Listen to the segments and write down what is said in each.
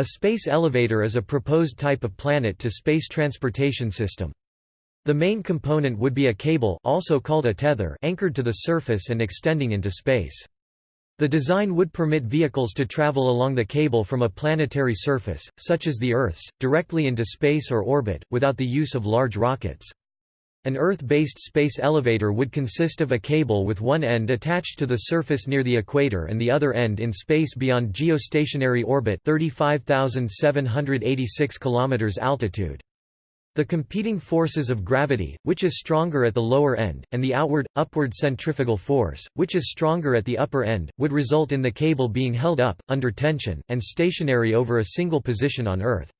A space elevator is a proposed type of planet-to-space transportation system. The main component would be a cable also called a tether anchored to the surface and extending into space. The design would permit vehicles to travel along the cable from a planetary surface, such as the Earth's, directly into space or orbit, without the use of large rockets. An Earth-based space elevator would consist of a cable with one end attached to the surface near the equator and the other end in space beyond geostationary orbit 35,786 km altitude. The competing forces of gravity, which is stronger at the lower end, and the outward, upward centrifugal force, which is stronger at the upper end, would result in the cable being held up, under tension, and stationary over a single position on Earth.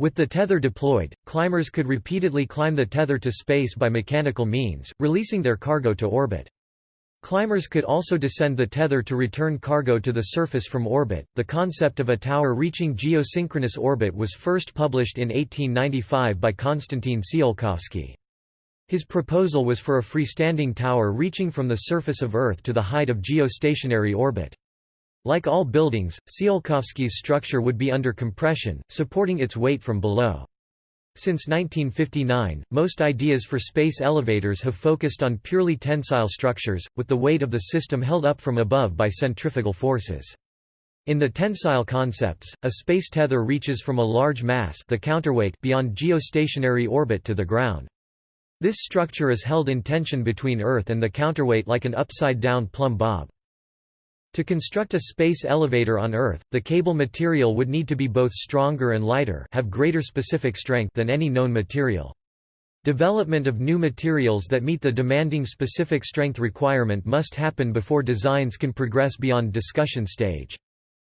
With the tether deployed, climbers could repeatedly climb the tether to space by mechanical means, releasing their cargo to orbit. Climbers could also descend the tether to return cargo to the surface from orbit. The concept of a tower reaching geosynchronous orbit was first published in 1895 by Konstantin Tsiolkovsky. His proposal was for a freestanding tower reaching from the surface of Earth to the height of geostationary orbit. Like all buildings, Tsiolkovsky's structure would be under compression, supporting its weight from below. Since 1959, most ideas for space elevators have focused on purely tensile structures, with the weight of the system held up from above by centrifugal forces. In the tensile concepts, a space tether reaches from a large mass the counterweight beyond geostationary orbit to the ground. This structure is held in tension between Earth and the counterweight like an upside-down plumb bob. To construct a space elevator on Earth, the cable material would need to be both stronger and lighter have greater specific strength than any known material. Development of new materials that meet the demanding specific strength requirement must happen before designs can progress beyond discussion stage.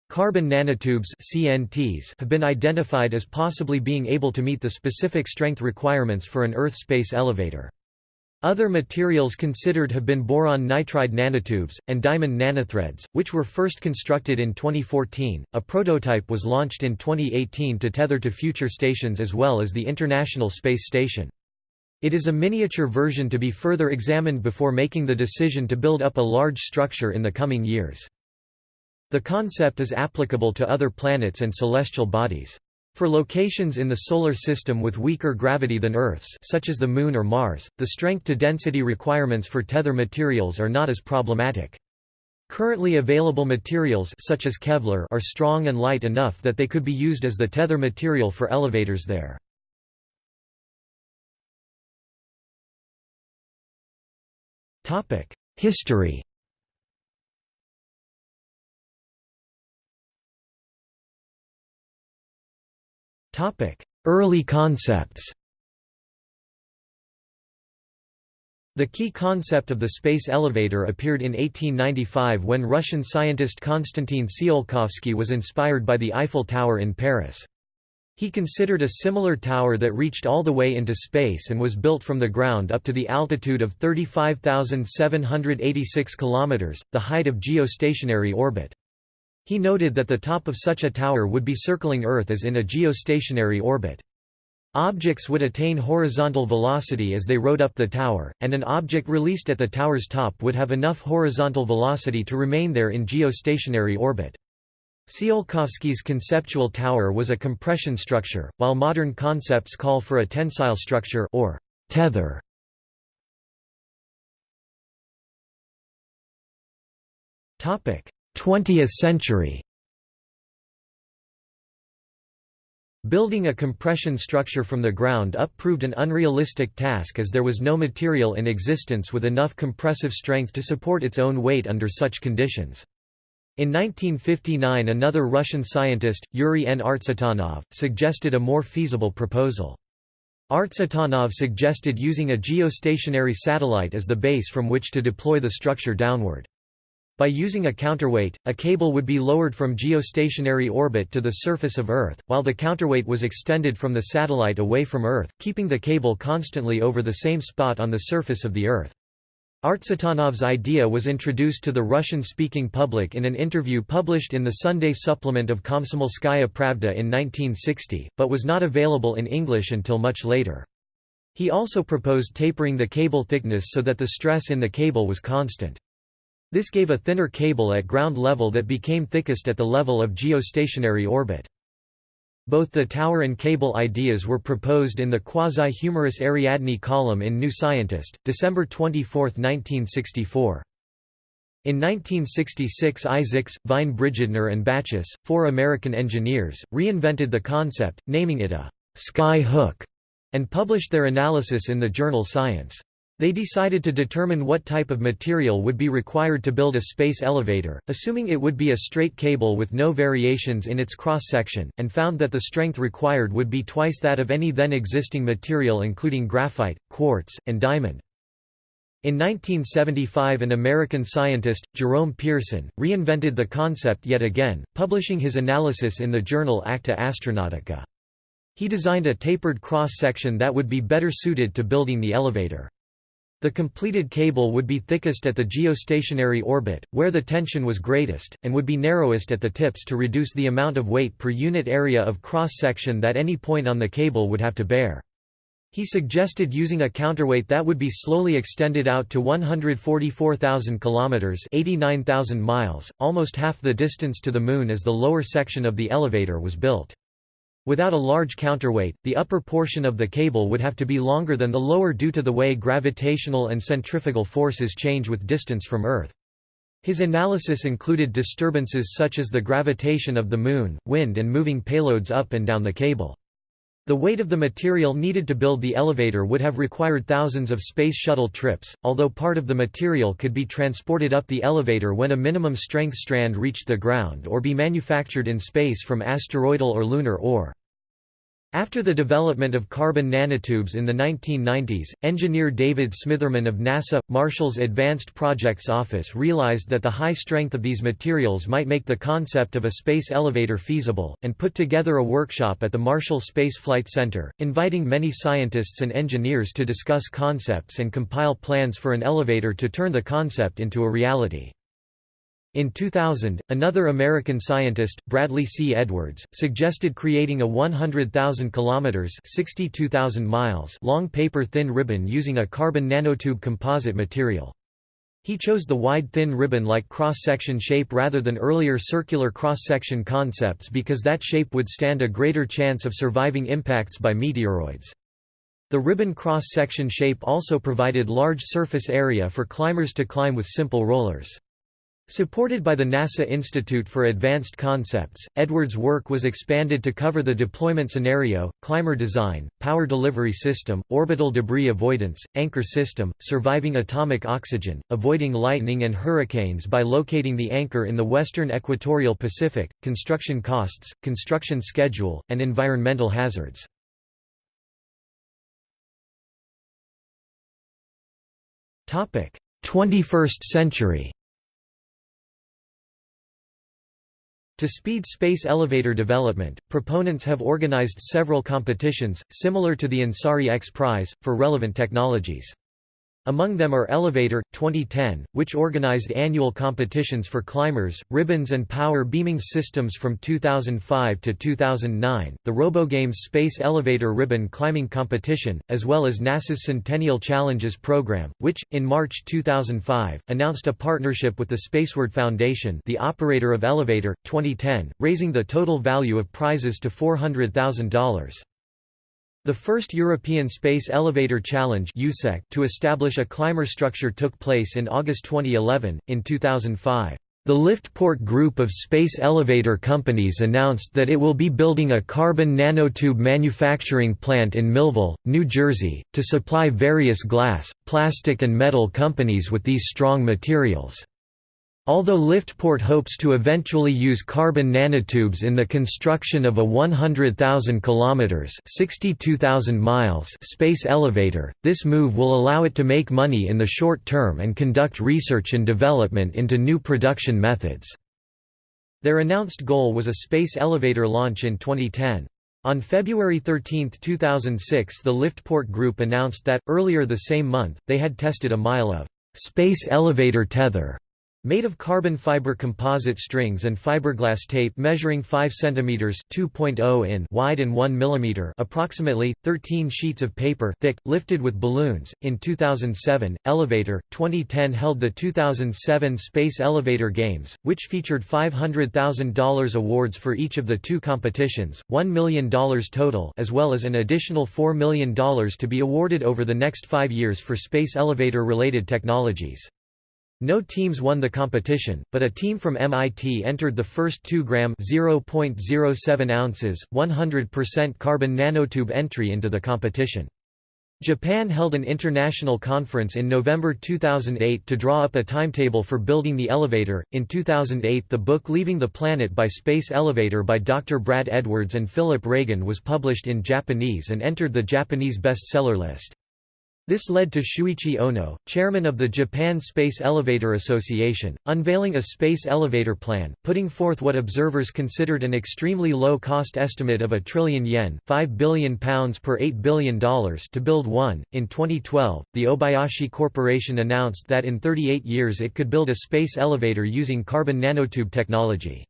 Carbon nanotubes CNTs have been identified as possibly being able to meet the specific strength requirements for an Earth space elevator. Other materials considered have been boron nitride nanotubes, and diamond nanothreads, which were first constructed in 2014. A prototype was launched in 2018 to tether to future stations as well as the International Space Station. It is a miniature version to be further examined before making the decision to build up a large structure in the coming years. The concept is applicable to other planets and celestial bodies. For locations in the Solar System with weaker gravity than Earth's such as the Moon or Mars, the strength-to-density requirements for tether materials are not as problematic. Currently available materials such as Kevlar are strong and light enough that they could be used as the tether material for elevators there. History Early concepts The key concept of the space elevator appeared in 1895 when Russian scientist Konstantin Tsiolkovsky was inspired by the Eiffel Tower in Paris. He considered a similar tower that reached all the way into space and was built from the ground up to the altitude of 35,786 km, the height of geostationary orbit. He noted that the top of such a tower would be circling Earth as in a geostationary orbit. Objects would attain horizontal velocity as they rode up the tower, and an object released at the tower's top would have enough horizontal velocity to remain there in geostationary orbit. Tsiolkovsky's conceptual tower was a compression structure, while modern concepts call for a tensile structure or tether. 20th century Building a compression structure from the ground up proved an unrealistic task as there was no material in existence with enough compressive strength to support its own weight under such conditions. In 1959 another Russian scientist, Yuri N. Artsutanov, suggested a more feasible proposal. Artsutanov suggested using a geostationary satellite as the base from which to deploy the structure downward. By using a counterweight, a cable would be lowered from geostationary orbit to the surface of Earth, while the counterweight was extended from the satellite away from Earth, keeping the cable constantly over the same spot on the surface of the Earth. Artsutanov's idea was introduced to the Russian-speaking public in an interview published in the Sunday supplement of Komsomolskaya Pravda in 1960, but was not available in English until much later. He also proposed tapering the cable thickness so that the stress in the cable was constant. This gave a thinner cable at ground level that became thickest at the level of geostationary orbit. Both the tower and cable ideas were proposed in the quasi-humorous Ariadne column in New Scientist, December 24, 1964. In 1966 Isaacs, Vine Bradner and Bachus, four American engineers, reinvented the concept, naming it a «sky hook», and published their analysis in the journal Science. They decided to determine what type of material would be required to build a space elevator, assuming it would be a straight cable with no variations in its cross-section, and found that the strength required would be twice that of any then existing material including graphite, quartz, and diamond. In 1975 an American scientist, Jerome Pearson, reinvented the concept yet again, publishing his analysis in the journal Acta Astronautica. He designed a tapered cross-section that would be better suited to building the elevator. The completed cable would be thickest at the geostationary orbit, where the tension was greatest, and would be narrowest at the tips to reduce the amount of weight per unit area of cross-section that any point on the cable would have to bear. He suggested using a counterweight that would be slowly extended out to 144,000 kilometers, 89,000 miles, almost half the distance to the moon as the lower section of the elevator was built. Without a large counterweight, the upper portion of the cable would have to be longer than the lower due to the way gravitational and centrifugal forces change with distance from Earth. His analysis included disturbances such as the gravitation of the Moon, wind and moving payloads up and down the cable. The weight of the material needed to build the elevator would have required thousands of Space Shuttle trips, although part of the material could be transported up the elevator when a minimum strength strand reached the ground or be manufactured in space from asteroidal or lunar ore. After the development of carbon nanotubes in the 1990s, engineer David Smitherman of NASA, Marshall's Advanced Projects Office realized that the high strength of these materials might make the concept of a space elevator feasible, and put together a workshop at the Marshall Space Flight Center, inviting many scientists and engineers to discuss concepts and compile plans for an elevator to turn the concept into a reality. In 2000, another American scientist, Bradley C. Edwards, suggested creating a 100,000 kilometers (62,000 miles) long paper-thin ribbon using a carbon nanotube composite material. He chose the wide thin ribbon-like cross-section shape rather than earlier circular cross-section concepts because that shape would stand a greater chance of surviving impacts by meteoroids. The ribbon cross-section shape also provided large surface area for climbers to climb with simple rollers. Supported by the NASA Institute for Advanced Concepts, Edwards' work was expanded to cover the deployment scenario, climber design, power delivery system, orbital debris avoidance, anchor system, surviving atomic oxygen, avoiding lightning and hurricanes by locating the anchor in the western equatorial Pacific, construction costs, construction schedule, and environmental hazards. Topic: 21st century. To speed space elevator development, proponents have organized several competitions, similar to the Ansari X Prize, for relevant technologies. Among them are Elevator, 2010, which organized annual competitions for climbers, ribbons and power beaming systems from 2005 to 2009, the RoboGames Space Elevator Ribbon Climbing Competition, as well as NASA's Centennial Challenges program, which, in March 2005, announced a partnership with the Spaceward Foundation the operator of Elevator, 2010, raising the total value of prizes to $400,000. The first European Space Elevator Challenge to establish a climber structure took place in August 2011. In 2005, the Liftport Group of space elevator companies announced that it will be building a carbon nanotube manufacturing plant in Millville, New Jersey, to supply various glass, plastic and metal companies with these strong materials. Although Liftport hopes to eventually use carbon nanotubes in the construction of a 100,000 kilometers (62,000 miles) space elevator, this move will allow it to make money in the short term and conduct research and development into new production methods. Their announced goal was a space elevator launch in 2010. On February 13, 2006 the Liftport Group announced that, earlier the same month, they had tested a mile of «space elevator tether» Made of carbon fiber composite strings and fiberglass tape measuring 5 cm (2.0 in) wide and 1 mm, approximately 13 sheets of paper thick, lifted with balloons. In 2007, Elevator 2010 held the 2007 Space Elevator Games, which featured $500,000 awards for each of the two competitions, $1 million total, as well as an additional $4 million to be awarded over the next 5 years for space elevator related technologies. No teams won the competition, but a team from MIT entered the first 2-gram (0.07 ounces, 100% carbon nanotube entry into the competition. Japan held an international conference in November 2008 to draw up a timetable for building the elevator. In 2008, the book Leaving the Planet by Space Elevator by Dr. Brad Edwards and Philip Ragan was published in Japanese and entered the Japanese bestseller list. This led to Shuichi Ono, chairman of the Japan Space Elevator Association, unveiling a space elevator plan, putting forth what observers considered an extremely low-cost estimate of a trillion yen £5 billion per $8 billion to build one. In 2012, the Obayashi Corporation announced that in 38 years it could build a space elevator using carbon nanotube technology.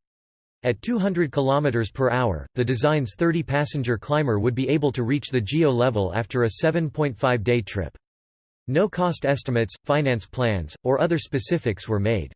At 200 km per hour, the design's 30-passenger climber would be able to reach the GEO level after a 7.5-day trip. No cost estimates, finance plans, or other specifics were made.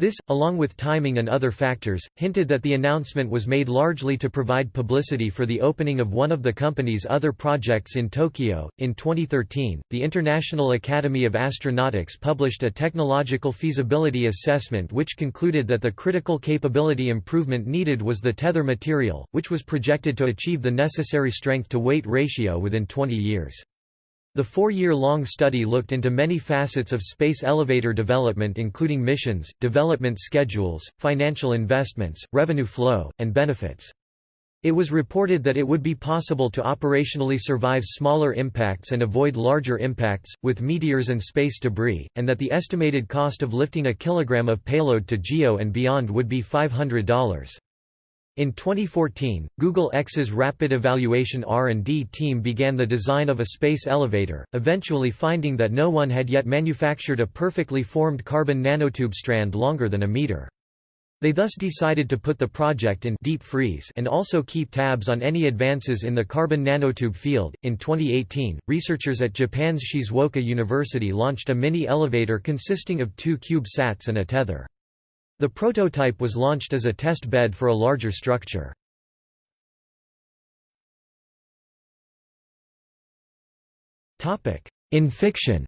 This, along with timing and other factors, hinted that the announcement was made largely to provide publicity for the opening of one of the company's other projects in Tokyo. In 2013, the International Academy of Astronautics published a technological feasibility assessment which concluded that the critical capability improvement needed was the tether material, which was projected to achieve the necessary strength-to-weight ratio within 20 years. The four-year-long study looked into many facets of space elevator development including missions, development schedules, financial investments, revenue flow, and benefits. It was reported that it would be possible to operationally survive smaller impacts and avoid larger impacts, with meteors and space debris, and that the estimated cost of lifting a kilogram of payload to GEO and beyond would be $500. In 2014, Google X's Rapid Evaluation R&D team began the design of a space elevator, eventually finding that no one had yet manufactured a perfectly formed carbon nanotube strand longer than a meter. They thus decided to put the project in deep freeze and also keep tabs on any advances in the carbon nanotube field. In 2018, researchers at Japan's Shizuoka University launched a mini elevator consisting of two CubeSats and a tether. The prototype was launched as a test bed for a larger structure. In fiction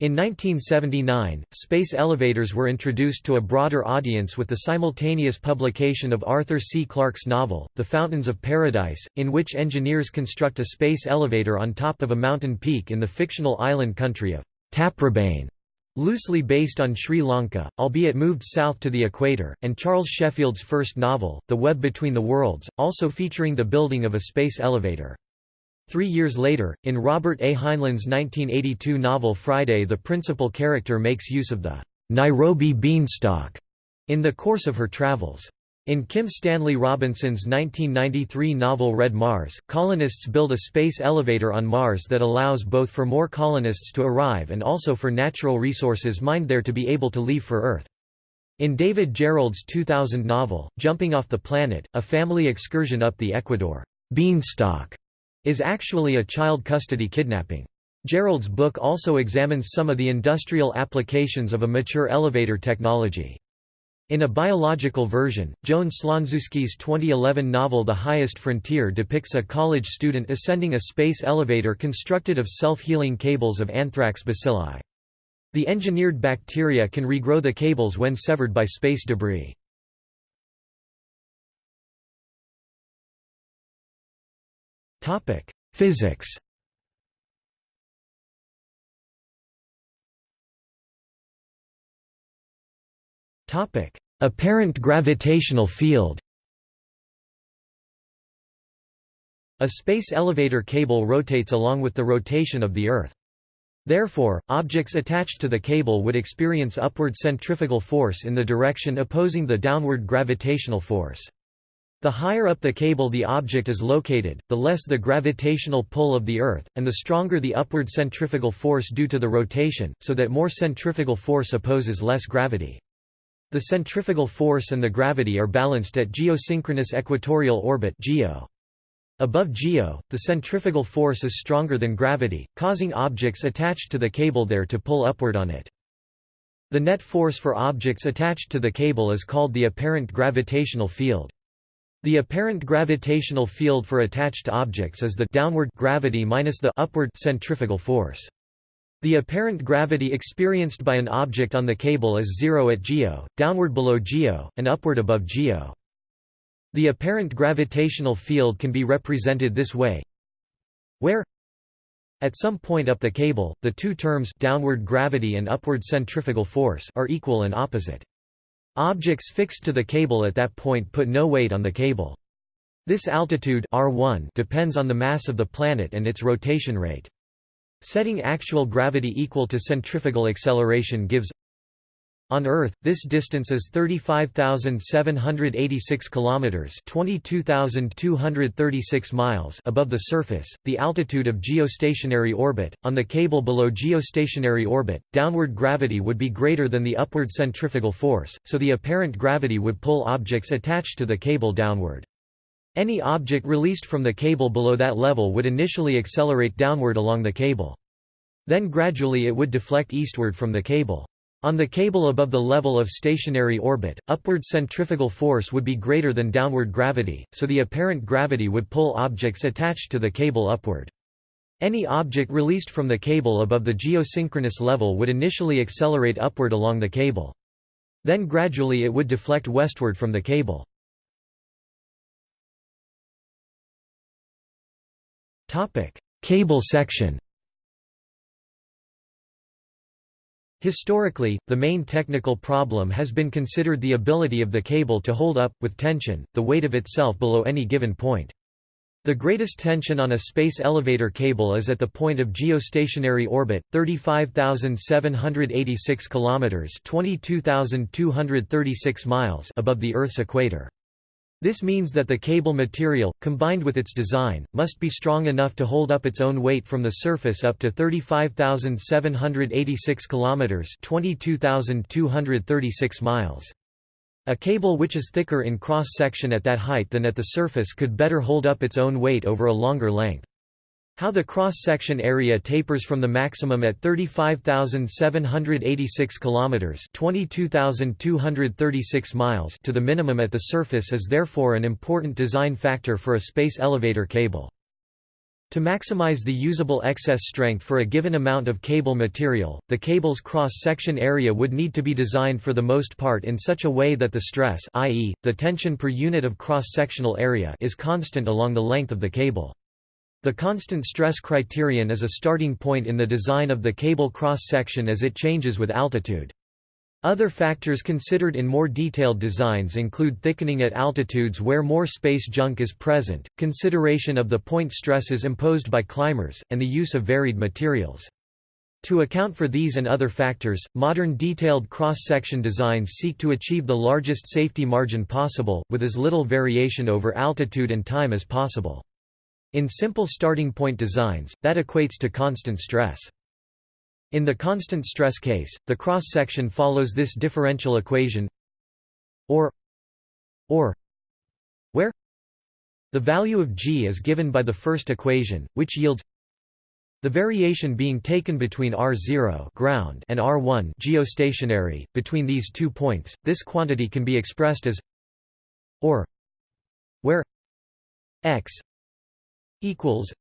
In 1979, space elevators were introduced to a broader audience with the simultaneous publication of Arthur C. Clarke's novel, The Fountains of Paradise, in which engineers construct a space elevator on top of a mountain peak in the fictional island country of Taprobane. Loosely based on Sri Lanka, albeit moved south to the equator, and Charles Sheffield's first novel, The Web Between the Worlds, also featuring the building of a space elevator. Three years later, in Robert A. Heinlein's 1982 novel Friday the principal character makes use of the Nairobi beanstalk in the course of her travels. In Kim Stanley Robinson's 1993 novel Red Mars, colonists build a space elevator on Mars that allows both for more colonists to arrive and also for natural resources mined there to be able to leave for Earth. In David Gerrold's 2000 novel, Jumping Off the Planet, a family excursion up the Ecuador beanstalk is actually a child custody kidnapping. Gerrold's book also examines some of the industrial applications of a mature elevator technology. In a biological version, Joan Slonczewski's 2011 novel The Highest Frontier depicts a college student ascending a space elevator constructed of self-healing cables of anthrax bacilli. The engineered bacteria can regrow the cables when severed by space debris. Physics Apparent gravitational field A space elevator cable rotates along with the rotation of the Earth. Therefore, objects attached to the cable would experience upward centrifugal force in the direction opposing the downward gravitational force. The higher up the cable the object is located, the less the gravitational pull of the Earth, and the stronger the upward centrifugal force due to the rotation, so that more centrifugal force opposes less gravity. The centrifugal force and the gravity are balanced at geosynchronous equatorial orbit (GEO). Above GEO, the centrifugal force is stronger than gravity, causing objects attached to the cable there to pull upward on it. The net force for objects attached to the cable is called the apparent gravitational field. The apparent gravitational field for attached objects is the downward gravity minus the upward centrifugal force. The apparent gravity experienced by an object on the cable is zero at geo, downward below geo, and upward above geo. The apparent gravitational field can be represented this way where at some point up the cable, the two terms downward gravity and upward centrifugal force are equal and opposite. Objects fixed to the cable at that point put no weight on the cable. This altitude R1 depends on the mass of the planet and its rotation rate. Setting actual gravity equal to centrifugal acceleration gives on Earth, this distance is 35,786 kilometers, 22,236 miles above the surface. The altitude of geostationary orbit on the cable below geostationary orbit, downward gravity would be greater than the upward centrifugal force, so the apparent gravity would pull objects attached to the cable downward. Any object released from the cable below that level would initially accelerate downward along the cable. Then gradually it would deflect eastward from the cable. On the cable above the level of stationary orbit, upward centrifugal force would be greater than downward gravity, so the apparent gravity would pull objects attached to the cable upward. Any object released from the cable above the geosynchronous level would initially accelerate upward along the cable. Then gradually it would deflect westward from the cable. Cable section Historically, the main technical problem has been considered the ability of the cable to hold up, with tension, the weight of itself below any given point. The greatest tension on a space elevator cable is at the point of geostationary orbit, 35,786 kilometers (22,236 miles) above the Earth's equator. This means that the cable material, combined with its design, must be strong enough to hold up its own weight from the surface up to 35,786 kilometers (22,236 miles). A cable which is thicker in cross-section at that height than at the surface could better hold up its own weight over a longer length. How the cross-section area tapers from the maximum at 35,786 kilometers (22,236 miles) to the minimum at the surface is therefore an important design factor for a space elevator cable. To maximize the usable excess strength for a given amount of cable material, the cable's cross-section area would need to be designed for the most part in such a way that the stress i.e., the tension per unit of cross-sectional area is constant along the length of the cable. The constant stress criterion is a starting point in the design of the cable cross-section as it changes with altitude. Other factors considered in more detailed designs include thickening at altitudes where more space junk is present, consideration of the point stresses imposed by climbers, and the use of varied materials. To account for these and other factors, modern detailed cross-section designs seek to achieve the largest safety margin possible, with as little variation over altitude and time as possible. In simple starting point designs, that equates to constant stress. In the constant stress case, the cross-section follows this differential equation or or where the value of g is given by the first equation, which yields the variation being taken between r0 ground and r1 geostationary between these two points. This quantity can be expressed as or where x equals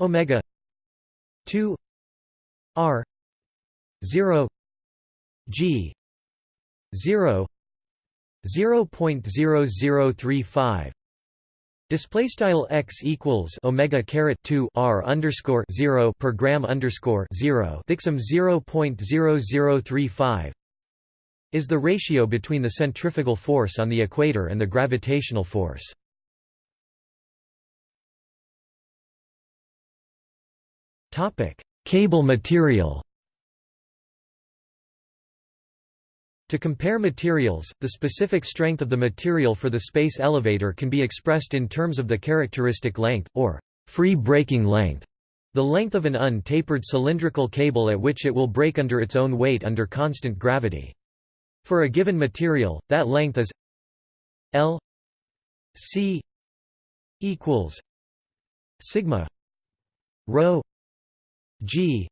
omega 2 r 0 g 0 0.0035 Display style x equals omega caret two r underscore zero per gram underscore zero dixum zero point zero zero three five is the ratio between the centrifugal force on the equator and the gravitational force. Cable material To compare materials, the specific strength of the material for the space elevator can be expressed in terms of the characteristic length, or free breaking length, the length of an untapered cylindrical cable at which it will break under its own weight under constant gravity. For a given material, that length is L C equals sigma rho G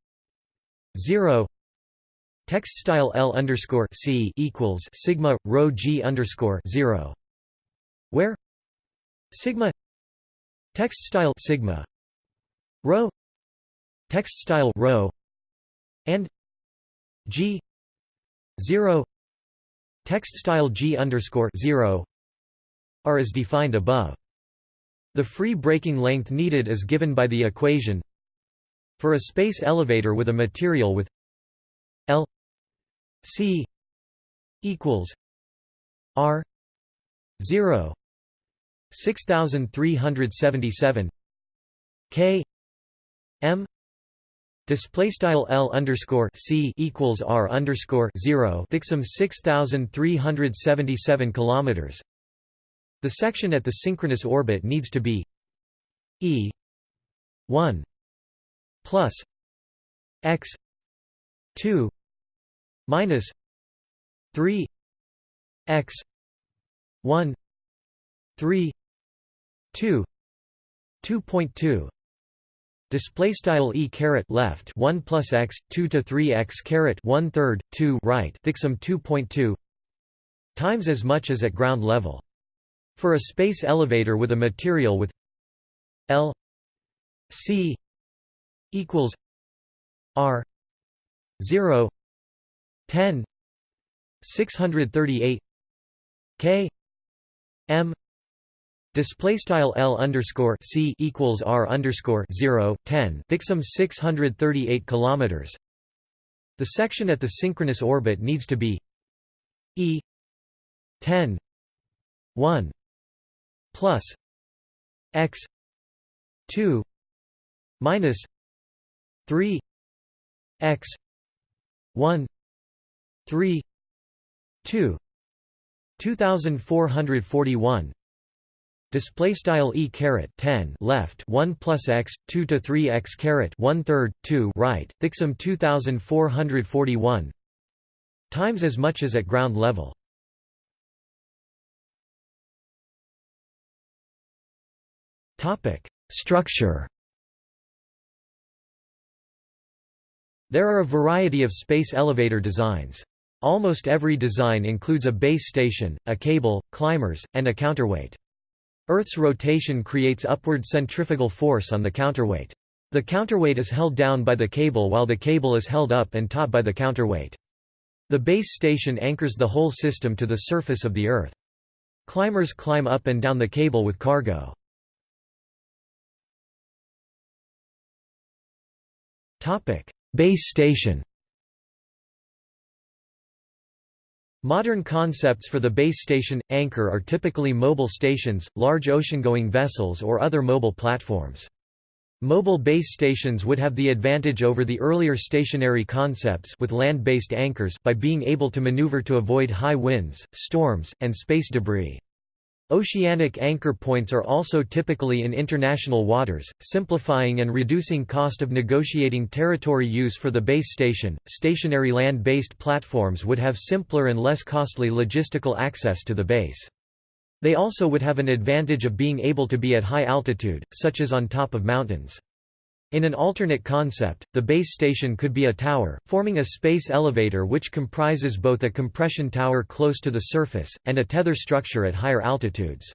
zero Text style L underscore C equals sigma rho G underscore zero where sigma text style sigma rho text style rho and G zero text style G underscore zero are as defined above. The free breaking length needed is given by the equation for a space elevator with a material with L C equals R zero six thousand three hundred seventy seven K M Display style L underscore C equals R underscore zero Thicksum six thousand three hundred seventy seven kilometers. The section at the synchronous orbit needs to be E one plus X two minus 3 x 1 3 2 2.2 display style e caret left 1 plus x 2 to 3 x caret 1 third 2 right thicksum 2.2 times as much as at ground level. For a space elevator with a material with L C equals R 0 10 638 K M Display style L underscore C equals R underscore 0 10 Thicksum 638 kilometers. The section at the synchronous orbit needs to be E 10 1 plus X 2 minus 3 X 1 3 2 2441 display style e caret 10 left 1 plus x 2 to 3 x caret 1 third 2 right thicksum 2441 times as much as at ground level. Topic structure There are a variety of space elevator designs. Almost every design includes a base station, a cable, climbers, and a counterweight. Earth's rotation creates upward centrifugal force on the counterweight. The counterweight is held down by the cable while the cable is held up and taut by the counterweight. The base station anchors the whole system to the surface of the Earth. Climbers climb up and down the cable with cargo. Base station Modern concepts for the base station, anchor are typically mobile stations, large ocean-going vessels or other mobile platforms. Mobile base stations would have the advantage over the earlier stationary concepts with land-based anchors by being able to maneuver to avoid high winds, storms, and space debris. Oceanic anchor points are also typically in international waters, simplifying and reducing cost of negotiating territory use for the base station. Stationary land based platforms would have simpler and less costly logistical access to the base. They also would have an advantage of being able to be at high altitude, such as on top of mountains. In an alternate concept, the base station could be a tower, forming a space elevator which comprises both a compression tower close to the surface, and a tether structure at higher altitudes.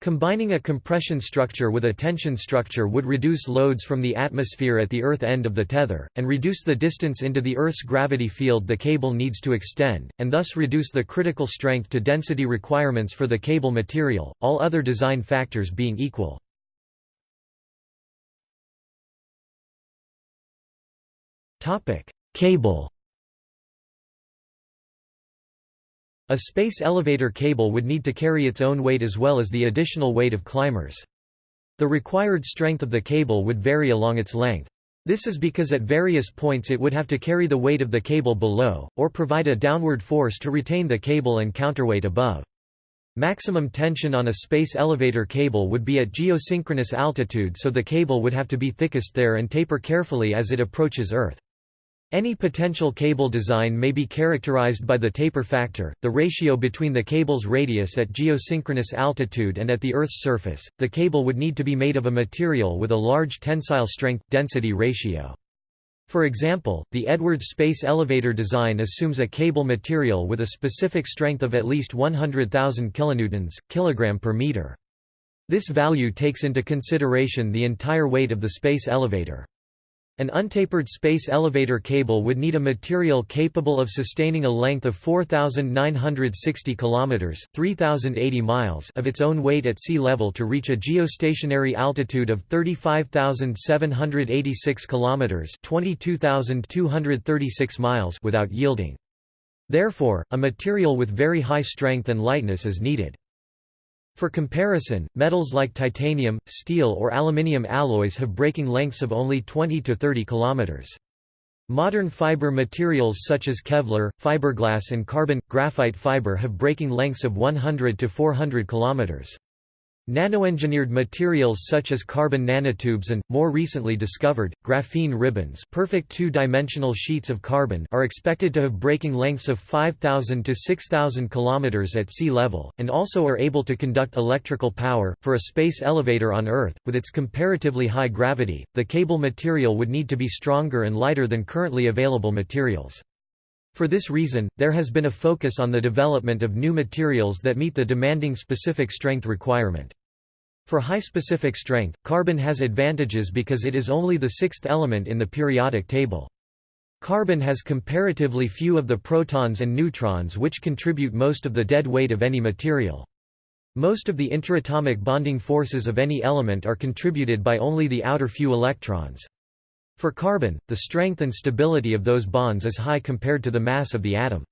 Combining a compression structure with a tension structure would reduce loads from the atmosphere at the Earth end of the tether, and reduce the distance into the Earth's gravity field the cable needs to extend, and thus reduce the critical strength to density requirements for the cable material, all other design factors being equal. Topic: Cable. A space elevator cable would need to carry its own weight as well as the additional weight of climbers. The required strength of the cable would vary along its length. This is because at various points it would have to carry the weight of the cable below, or provide a downward force to retain the cable and counterweight above. Maximum tension on a space elevator cable would be at geosynchronous altitude so the cable would have to be thickest there and taper carefully as it approaches Earth. Any potential cable design may be characterized by the taper factor, the ratio between the cable's radius at geosynchronous altitude and at the Earth's surface. The cable would need to be made of a material with a large tensile strength density ratio. For example, the Edwards space elevator design assumes a cable material with a specific strength of at least 100,000 kilonewtons, kilogram per meter. This value takes into consideration the entire weight of the space elevator. An untapered space elevator cable would need a material capable of sustaining a length of 4960 kilometers, 3080 miles of its own weight at sea level to reach a geostationary altitude of 35786 kilometers, 22236 miles without yielding. Therefore, a material with very high strength and lightness is needed. For comparison, metals like titanium, steel or aluminium alloys have breaking lengths of only 20 to 30 km. Modern fiber materials such as Kevlar, fiberglass and carbon graphite fiber have breaking lengths of 100 to 400 km. Nanoengineered materials such as carbon nanotubes and, more recently discovered, graphene ribbons perfect two-dimensional sheets of carbon are expected to have breaking lengths of 5,000 to 6,000 km at sea level, and also are able to conduct electrical power. For a space elevator on Earth, with its comparatively high gravity, the cable material would need to be stronger and lighter than currently available materials. For this reason, there has been a focus on the development of new materials that meet the demanding specific strength requirement. For high specific strength, carbon has advantages because it is only the sixth element in the periodic table. Carbon has comparatively few of the protons and neutrons which contribute most of the dead weight of any material. Most of the interatomic bonding forces of any element are contributed by only the outer few electrons. For carbon, the strength and stability of those bonds is high compared to the mass of the atom.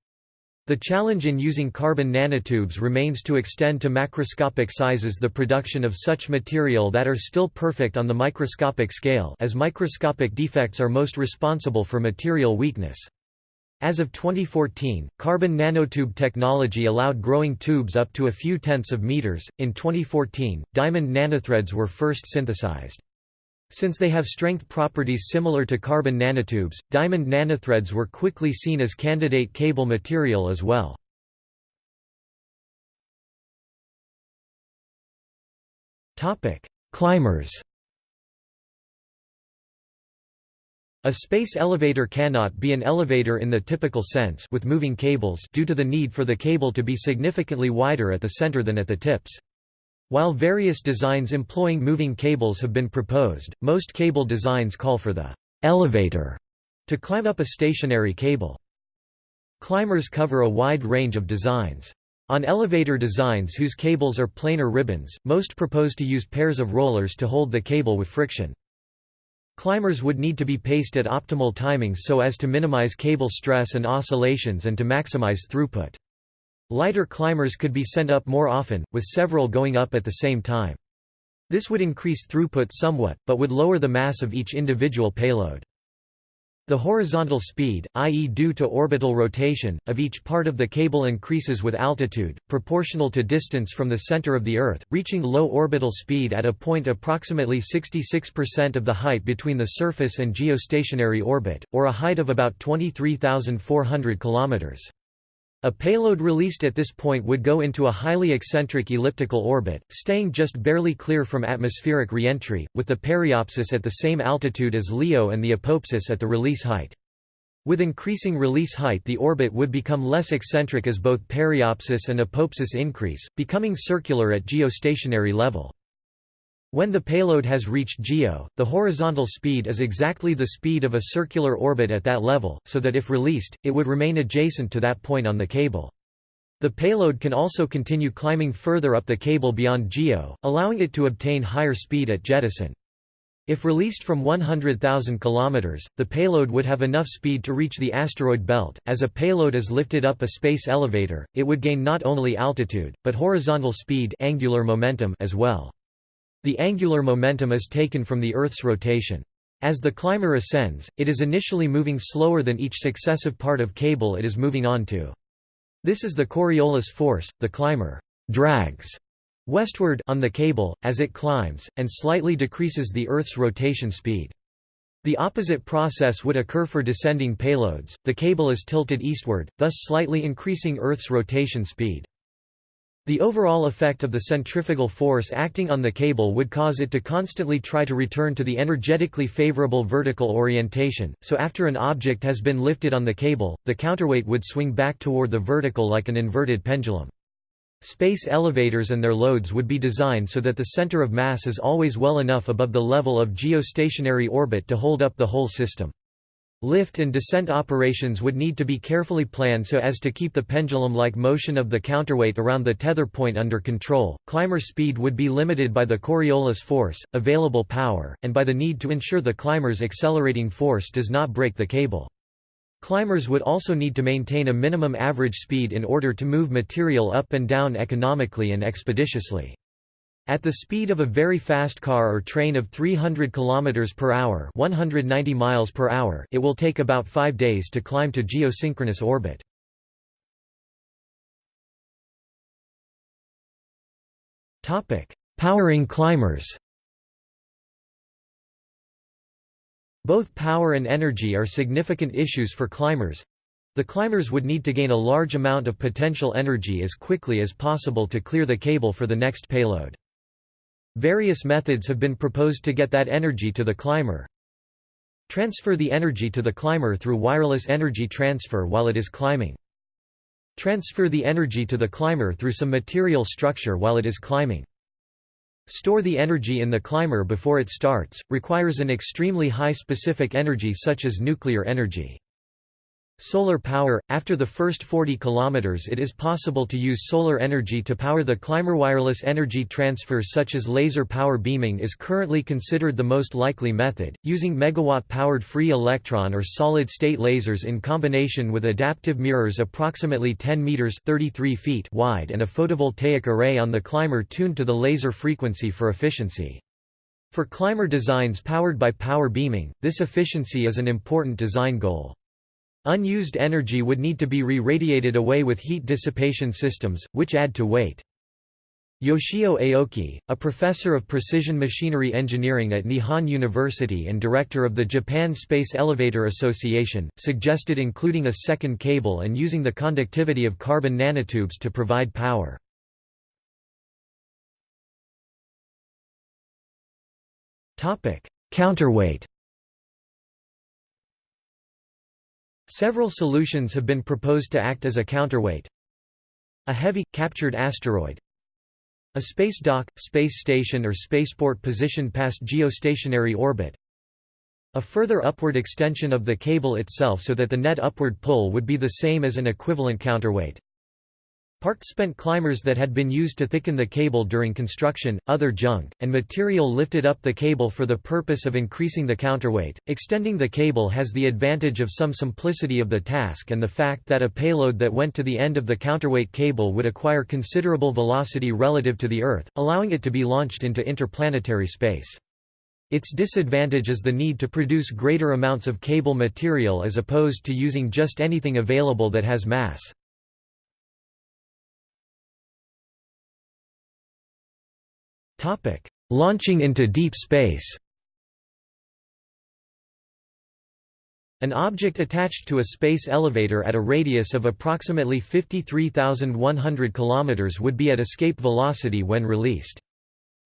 The challenge in using carbon nanotubes remains to extend to macroscopic sizes the production of such material that are still perfect on the microscopic scale as microscopic defects are most responsible for material weakness. As of 2014, carbon nanotube technology allowed growing tubes up to a few tenths of meters. In 2014, diamond nanothreads were first synthesized. Since they have strength properties similar to carbon nanotubes, diamond nanothreads were quickly seen as candidate cable material as well. Climbers A space elevator cannot be an elevator in the typical sense with moving cables due to the need for the cable to be significantly wider at the center than at the tips. While various designs employing moving cables have been proposed, most cable designs call for the elevator to climb up a stationary cable. Climbers cover a wide range of designs. On elevator designs whose cables are planar ribbons, most propose to use pairs of rollers to hold the cable with friction. Climbers would need to be paced at optimal timings so as to minimize cable stress and oscillations and to maximize throughput. Lighter climbers could be sent up more often, with several going up at the same time. This would increase throughput somewhat, but would lower the mass of each individual payload. The horizontal speed, i.e. due to orbital rotation, of each part of the cable increases with altitude, proportional to distance from the center of the Earth, reaching low orbital speed at a point approximately 66% of the height between the surface and geostationary orbit, or a height of about 23,400 kilometers. A payload released at this point would go into a highly eccentric elliptical orbit, staying just barely clear from atmospheric reentry, with the periapsis at the same altitude as LEO and the apoapsis at the release height. With increasing release height the orbit would become less eccentric as both periapsis and apoapsis increase, becoming circular at geostationary level. When the payload has reached GEO, the horizontal speed is exactly the speed of a circular orbit at that level, so that if released, it would remain adjacent to that point on the cable. The payload can also continue climbing further up the cable beyond GEO, allowing it to obtain higher speed at jettison. If released from 100,000 km, the payload would have enough speed to reach the asteroid belt. As a payload is lifted up a space elevator, it would gain not only altitude, but horizontal speed angular momentum as well. The angular momentum is taken from the Earth's rotation. As the climber ascends, it is initially moving slower than each successive part of cable it is moving onto. This is the Coriolis force, the climber drags westward on the cable, as it climbs, and slightly decreases the Earth's rotation speed. The opposite process would occur for descending payloads, the cable is tilted eastward, thus slightly increasing Earth's rotation speed. The overall effect of the centrifugal force acting on the cable would cause it to constantly try to return to the energetically favorable vertical orientation, so after an object has been lifted on the cable, the counterweight would swing back toward the vertical like an inverted pendulum. Space elevators and their loads would be designed so that the center of mass is always well enough above the level of geostationary orbit to hold up the whole system. Lift and descent operations would need to be carefully planned so as to keep the pendulum-like motion of the counterweight around the tether point under control. Climber speed would be limited by the Coriolis force, available power, and by the need to ensure the climber's accelerating force does not break the cable. Climbers would also need to maintain a minimum average speed in order to move material up and down economically and expeditiously. At the speed of a very fast car or train of 300 km per hour, 190 miles per hour, it will take about 5 days to climb to geosynchronous orbit. Topic: Powering climbers. Both power and energy are significant issues for climbers. The climbers would need to gain a large amount of potential energy as quickly as possible to clear the cable for the next payload. Various methods have been proposed to get that energy to the climber. Transfer the energy to the climber through wireless energy transfer while it is climbing. Transfer the energy to the climber through some material structure while it is climbing. Store the energy in the climber before it starts, requires an extremely high specific energy such as nuclear energy. Solar power – After the first 40 km it is possible to use solar energy to power the climber. Wireless energy transfer such as laser power beaming is currently considered the most likely method, using megawatt-powered free electron or solid-state lasers in combination with adaptive mirrors approximately 10 meters 33 feet wide and a photovoltaic array on the climber tuned to the laser frequency for efficiency. For climber designs powered by power beaming, this efficiency is an important design goal. Unused energy would need to be re-radiated away with heat dissipation systems, which add to weight. Yoshio Aoki, a professor of precision machinery engineering at Nihon University and director of the Japan Space Elevator Association, suggested including a second cable and using the conductivity of carbon nanotubes to provide power. Counterweight Several solutions have been proposed to act as a counterweight. A heavy, captured asteroid. A space dock, space station or spaceport positioned past geostationary orbit. A further upward extension of the cable itself so that the net upward pull would be the same as an equivalent counterweight Parked spent climbers that had been used to thicken the cable during construction, other junk, and material lifted up the cable for the purpose of increasing the counterweight. Extending the cable has the advantage of some simplicity of the task and the fact that a payload that went to the end of the counterweight cable would acquire considerable velocity relative to the Earth, allowing it to be launched into interplanetary space. Its disadvantage is the need to produce greater amounts of cable material as opposed to using just anything available that has mass. Topic: Launching into deep space. An object attached to a space elevator at a radius of approximately 53,100 km would be at escape velocity when released.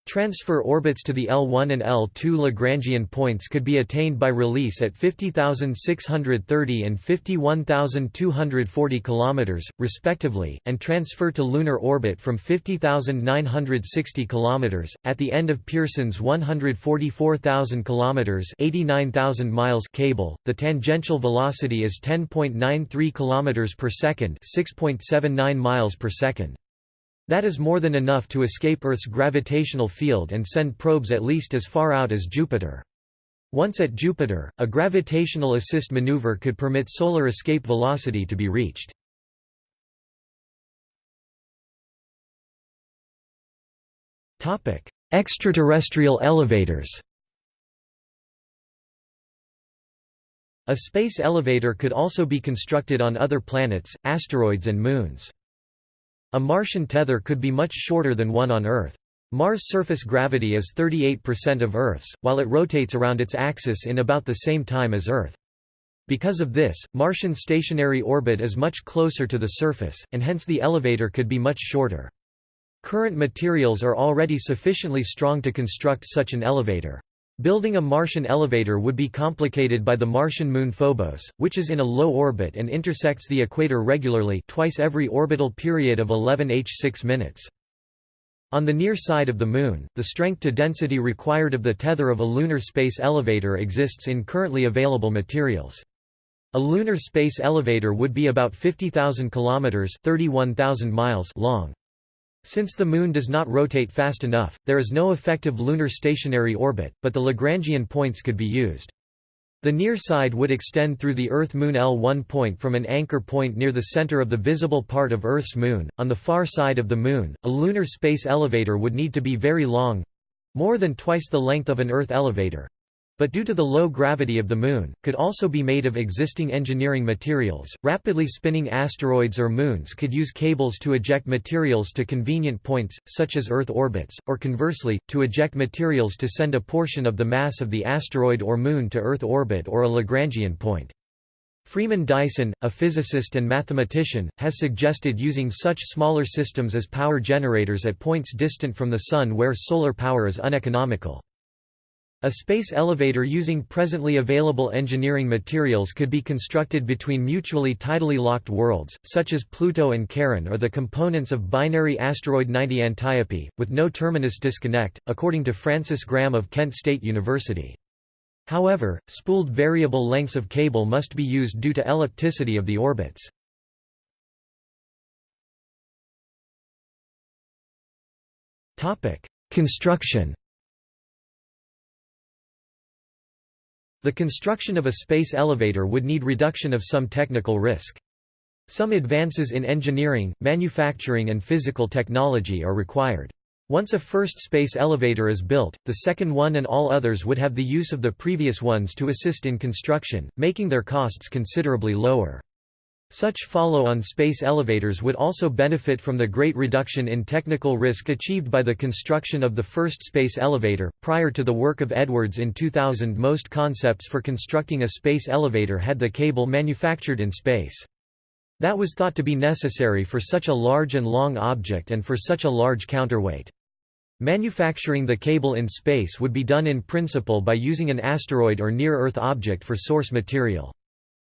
Transfer orbits to the L1 and L2 Lagrangian points could be attained by release at 50,630 and 51,240 km, respectively, and transfer to lunar orbit from 50,960 km. At the end of Pearson's 144,000 km (89,000 miles) cable, the tangential velocity is 10.93 km per second, 6.79 miles per second. That is more than enough to escape Earth's gravitational field and send probes at least as far out as Jupiter. Once at Jupiter, a gravitational assist maneuver could permit solar escape velocity to be reached. Extraterrestrial elevators A space elevator could also be constructed on other planets, asteroids and moons. A Martian tether could be much shorter than one on Earth. Mars' surface gravity is 38% of Earth's, while it rotates around its axis in about the same time as Earth. Because of this, Martian stationary orbit is much closer to the surface, and hence the elevator could be much shorter. Current materials are already sufficiently strong to construct such an elevator. Building a Martian elevator would be complicated by the Martian moon Phobos, which is in a low orbit and intersects the equator regularly twice every orbital period of 11 h6 minutes. On the near side of the Moon, the strength to density required of the tether of a lunar space elevator exists in currently available materials. A lunar space elevator would be about 50,000 kilometers (31,000 miles) long. Since the Moon does not rotate fast enough, there is no effective lunar stationary orbit, but the Lagrangian points could be used. The near side would extend through the Earth-Moon L1 point from an anchor point near the center of the visible part of Earth's Moon. On the far side of the Moon, a lunar space elevator would need to be very long—more than twice the length of an Earth elevator, but due to the low gravity of the Moon, could also be made of existing engineering materials. Rapidly spinning asteroids or moons could use cables to eject materials to convenient points, such as Earth orbits, or conversely, to eject materials to send a portion of the mass of the asteroid or moon to Earth orbit or a Lagrangian point. Freeman Dyson, a physicist and mathematician, has suggested using such smaller systems as power generators at points distant from the Sun where solar power is uneconomical. A space elevator using presently available engineering materials could be constructed between mutually tidally locked worlds, such as Pluto and Charon or the components of binary asteroid 90 Antiope, with no terminus disconnect, according to Francis Graham of Kent State University. However, spooled variable lengths of cable must be used due to ellipticity of the orbits. Construction The construction of a space elevator would need reduction of some technical risk. Some advances in engineering, manufacturing and physical technology are required. Once a first space elevator is built, the second one and all others would have the use of the previous ones to assist in construction, making their costs considerably lower. Such follow-on space elevators would also benefit from the great reduction in technical risk achieved by the construction of the first space elevator. Prior to the work of Edwards in 2000, most concepts for constructing a space elevator had the cable manufactured in space. That was thought to be necessary for such a large and long object and for such a large counterweight. Manufacturing the cable in space would be done in principle by using an asteroid or near-Earth object for source material.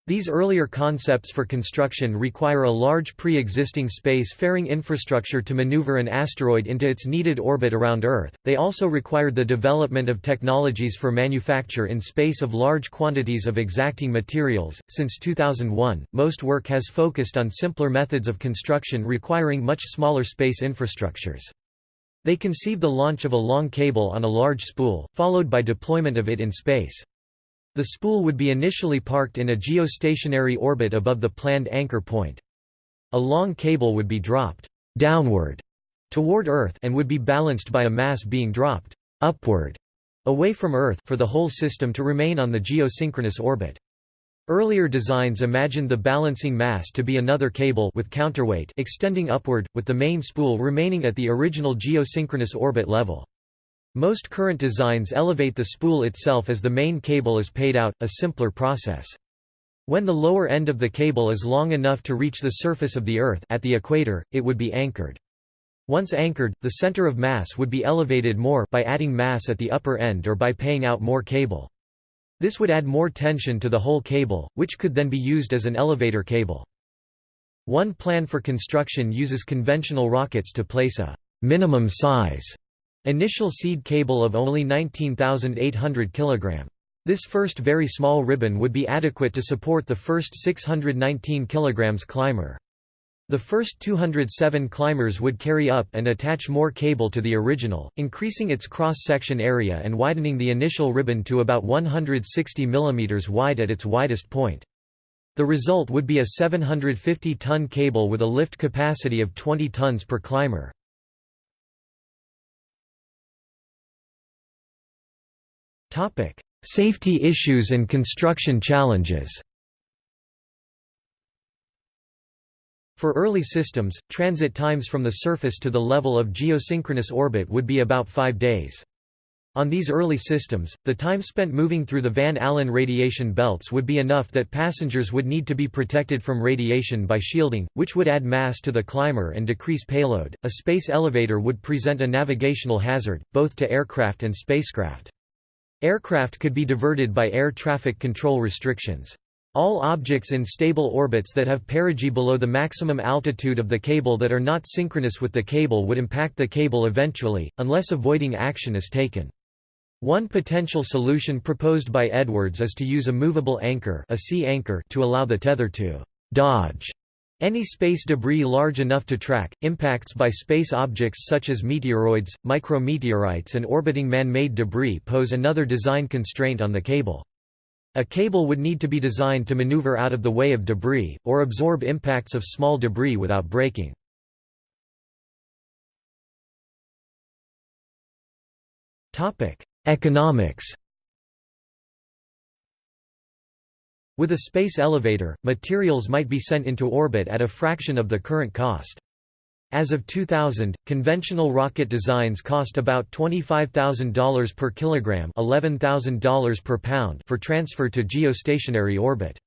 These earlier concepts for construction require a large pre-existing space-faring infrastructure to maneuver an asteroid into its needed orbit around Earth. They also required the development of technologies for manufacture in space of large quantities of exacting materials. Since 2001, most work has focused on simpler methods of construction requiring much smaller space infrastructures. They conceive the launch of a long cable on a large spool, followed by deployment of it in space. The spool would be initially parked in a geostationary orbit above the planned anchor point. A long cable would be dropped downward toward Earth and would be balanced by a mass being dropped upward away from Earth for the whole system to remain on the geosynchronous orbit. Earlier designs imagined the balancing mass to be another cable with counterweight extending upward, with the main spool remaining at the original geosynchronous orbit level. Most current designs elevate the spool itself as the main cable is paid out, a simpler process. When the lower end of the cable is long enough to reach the surface of the Earth at the equator, it would be anchored. Once anchored, the center of mass would be elevated more by adding mass at the upper end or by paying out more cable. This would add more tension to the whole cable, which could then be used as an elevator cable. One plan for construction uses conventional rockets to place a minimum size Initial seed cable of only 19,800 kg. This first very small ribbon would be adequate to support the first 619 kg climber. The first 207 climbers would carry up and attach more cable to the original, increasing its cross-section area and widening the initial ribbon to about 160 mm wide at its widest point. The result would be a 750-ton cable with a lift capacity of 20 tons per climber. Safety issues and construction challenges For early systems, transit times from the surface to the level of geosynchronous orbit would be about five days. On these early systems, the time spent moving through the Van Allen radiation belts would be enough that passengers would need to be protected from radiation by shielding, which would add mass to the climber and decrease payload. A space elevator would present a navigational hazard, both to aircraft and spacecraft. Aircraft could be diverted by air traffic control restrictions. All objects in stable orbits that have perigee below the maximum altitude of the cable that are not synchronous with the cable would impact the cable eventually, unless avoiding action is taken. One potential solution proposed by Edwards is to use a movable anchor, a sea anchor to allow the tether to «dodge» any space debris large enough to track. Impacts by space objects such as meteoroids, micrometeorites and orbiting man-made debris pose another design constraint on the cable. A cable would need to be designed to maneuver out of the way of debris, or absorb impacts of small debris without breaking. Economics With a space elevator, materials might be sent into orbit at a fraction of the current cost. As of 2000, conventional rocket designs cost about $25,000 per kilogram $11,000 per pound for transfer to geostationary orbit.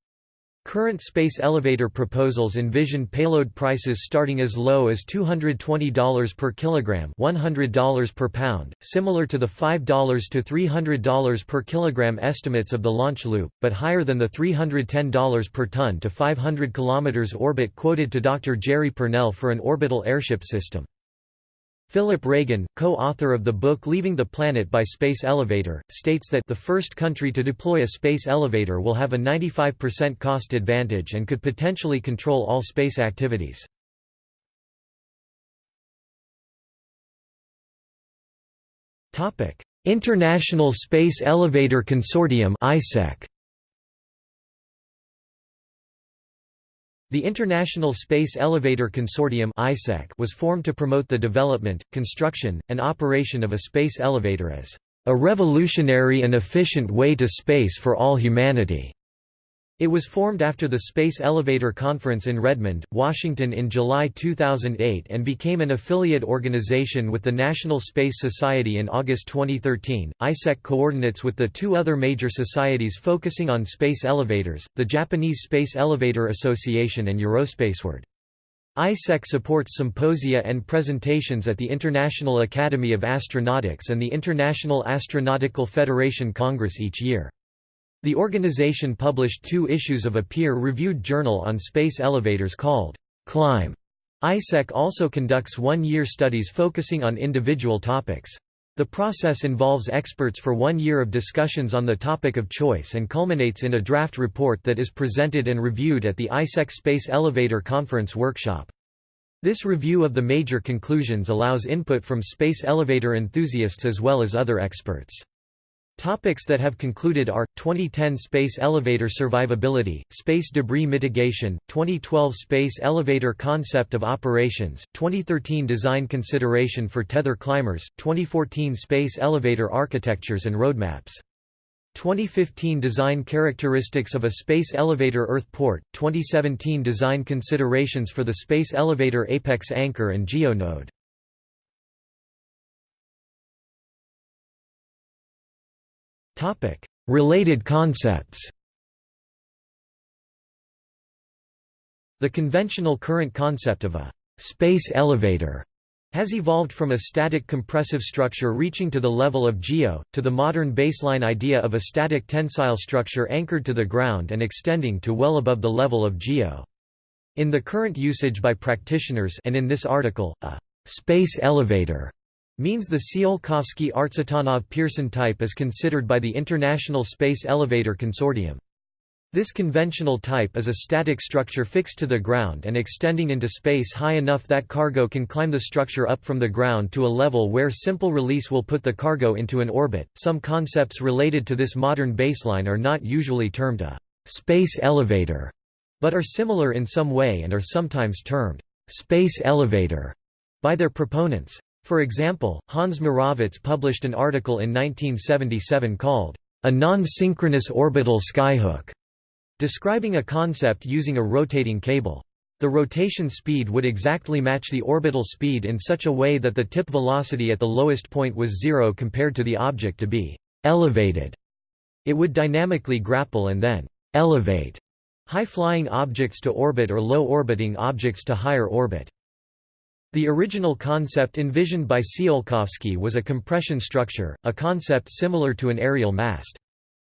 Current space elevator proposals envision payload prices starting as low as $220 per kilogram $100 per pound, similar to the $5 to $300 per kilogram estimates of the launch loop, but higher than the $310 per ton to 500 km orbit quoted to Dr. Jerry Pournelle for an orbital airship system. Philip Ragan, co-author of the book Leaving the Planet by Space Elevator, states that the first country to deploy a space elevator will have a 95% cost advantage and could potentially control all space activities. International Space Elevator Consortium ISEC The International Space Elevator Consortium was formed to promote the development, construction, and operation of a space elevator as a revolutionary and efficient way to space for all humanity. It was formed after the Space Elevator Conference in Redmond, Washington in July 2008 and became an affiliate organization with the National Space Society in August 2013. ISEC coordinates with the two other major societies focusing on space elevators, the Japanese Space Elevator Association and Eurospaceward. ISEC supports symposia and presentations at the International Academy of Astronautics and the International Astronautical Federation Congress each year. The organization published two issues of a peer-reviewed journal on space elevators called Climb. ISEC also conducts one-year studies focusing on individual topics. The process involves experts for one year of discussions on the topic of choice and culminates in a draft report that is presented and reviewed at the ISEC Space Elevator Conference workshop. This review of the major conclusions allows input from space elevator enthusiasts as well as other experts. Topics that have concluded are 2010 Space Elevator Survivability, Space Debris Mitigation, 2012 Space Elevator Concept of Operations, 2013 Design Consideration for Tether Climbers, 2014 Space Elevator Architectures and Roadmaps. 2015 Design Characteristics of a Space Elevator Earth Port, 2017 Design Considerations for the Space Elevator Apex Anchor and GeoNode Related concepts The conventional current concept of a «space elevator» has evolved from a static compressive structure reaching to the level of geo, to the modern baseline idea of a static tensile structure anchored to the ground and extending to well above the level of geo. In the current usage by practitioners and in this article, a «space elevator» means the Tsiolkovsky-Artsutanov-Pearson type is considered by the International Space Elevator Consortium. This conventional type is a static structure fixed to the ground and extending into space high enough that cargo can climb the structure up from the ground to a level where simple release will put the cargo into an orbit. Some concepts related to this modern baseline are not usually termed a space elevator, but are similar in some way and are sometimes termed space elevator by their proponents. For example, Hans Moravec published an article in 1977 called, a non-synchronous orbital skyhook, describing a concept using a rotating cable. The rotation speed would exactly match the orbital speed in such a way that the tip velocity at the lowest point was zero compared to the object to be elevated. It would dynamically grapple and then elevate high-flying objects to orbit or low-orbiting objects to higher orbit. The original concept envisioned by Tsiolkovsky was a compression structure, a concept similar to an aerial mast.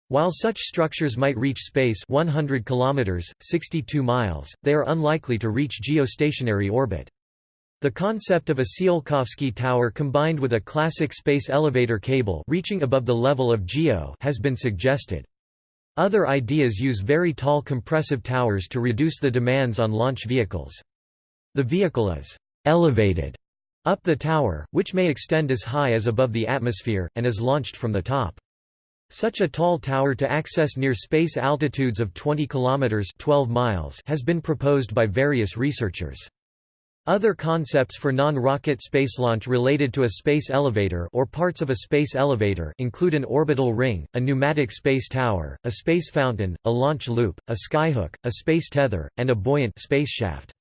While such structures might reach space 100 kilometers, 62 miles, they are unlikely to reach geostationary orbit. The concept of a Tsiolkovsky tower combined with a classic space elevator cable reaching above the level of GEO has been suggested. Other ideas use very tall compressive towers to reduce the demands on launch vehicles. The vehicle is elevated up the tower, which may extend as high as above the atmosphere, and is launched from the top. Such a tall tower to access near space altitudes of 20 kilometers 12 miles has been proposed by various researchers. Other concepts for non-rocket space launch related to a space elevator or parts of a space elevator include an orbital ring, a pneumatic space tower, a space fountain, a launch loop, a skyhook, a space tether, and a buoyant space shaft.